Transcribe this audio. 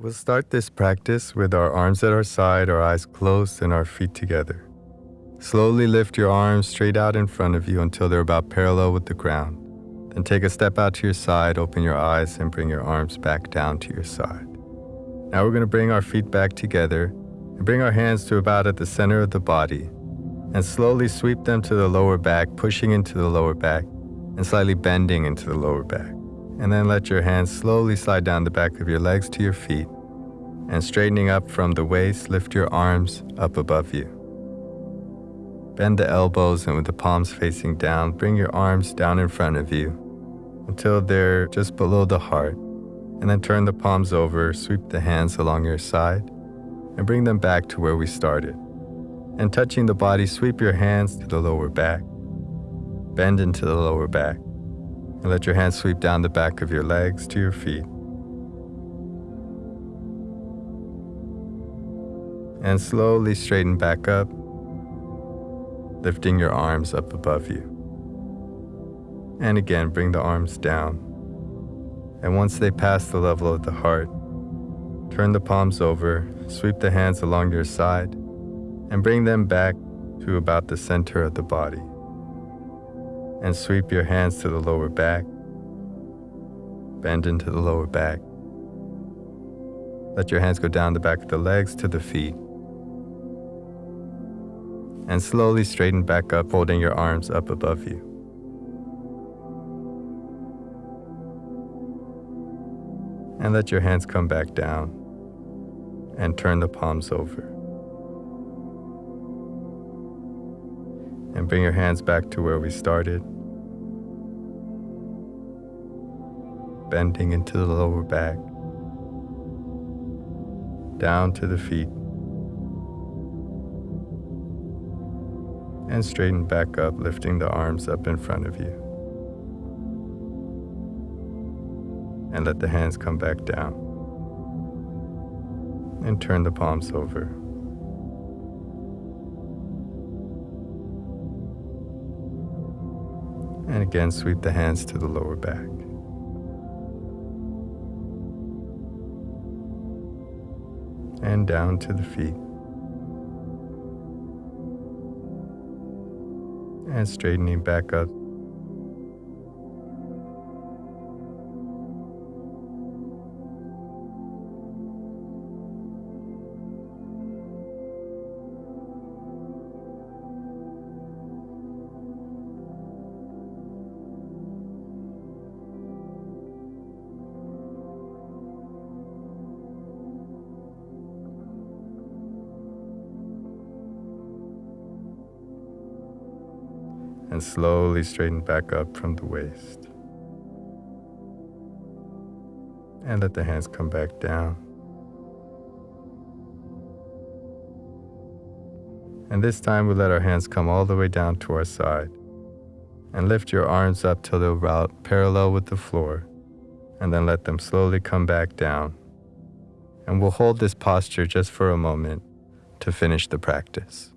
We'll start this practice with our arms at our side, our eyes closed, and our feet together. Slowly lift your arms straight out in front of you until they're about parallel with the ground. Then take a step out to your side, open your eyes, and bring your arms back down to your side. Now we're going to bring our feet back together and bring our hands to about at the center of the body and slowly sweep them to the lower back, pushing into the lower back and slightly bending into the lower back. And then let your hands slowly slide down the back of your legs to your feet and straightening up from the waist, lift your arms up above you. Bend the elbows and with the palms facing down, bring your arms down in front of you until they're just below the heart. And then turn the palms over, sweep the hands along your side, and bring them back to where we started. And touching the body, sweep your hands to the lower back, bend into the lower back, and let your hands sweep down the back of your legs to your feet. And slowly straighten back up, lifting your arms up above you. And again, bring the arms down. And once they pass the level of the heart, turn the palms over, sweep the hands along your side, and bring them back to about the center of the body. And sweep your hands to the lower back, bend into the lower back. Let your hands go down the back of the legs to the feet. And slowly straighten back up, holding your arms up above you. and let your hands come back down and turn the palms over. And bring your hands back to where we started, bending into the lower back, down to the feet, and straighten back up, lifting the arms up in front of you. and let the hands come back down. And turn the palms over. And again, sweep the hands to the lower back. And down to the feet. And straightening back up and slowly straighten back up from the waist. And let the hands come back down. And this time we let our hands come all the way down to our side. And lift your arms up till they're about parallel with the floor. And then let them slowly come back down. And we'll hold this posture just for a moment to finish the practice.